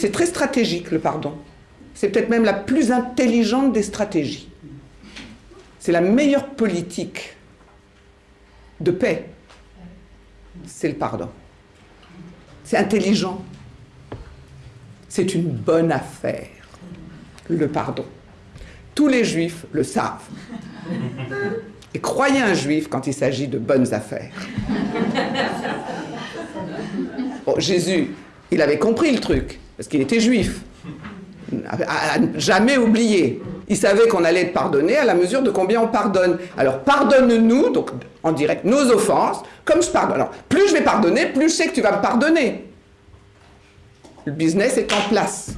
C'est très stratégique, le pardon. C'est peut-être même la plus intelligente des stratégies. C'est la meilleure politique de paix. C'est le pardon. C'est intelligent. C'est une bonne affaire, le pardon. Tous les juifs le savent. Et croyez un juif quand il s'agit de bonnes affaires. Jésus, il avait compris le truc, parce qu'il était juif. À, jamais oublié. Il savait qu'on allait être pardonné à la mesure de combien on pardonne. Alors pardonne-nous, donc en direct, nos offenses, comme je pardonne. Alors, plus je vais pardonner, plus je sais que tu vas me pardonner. Le business est en place.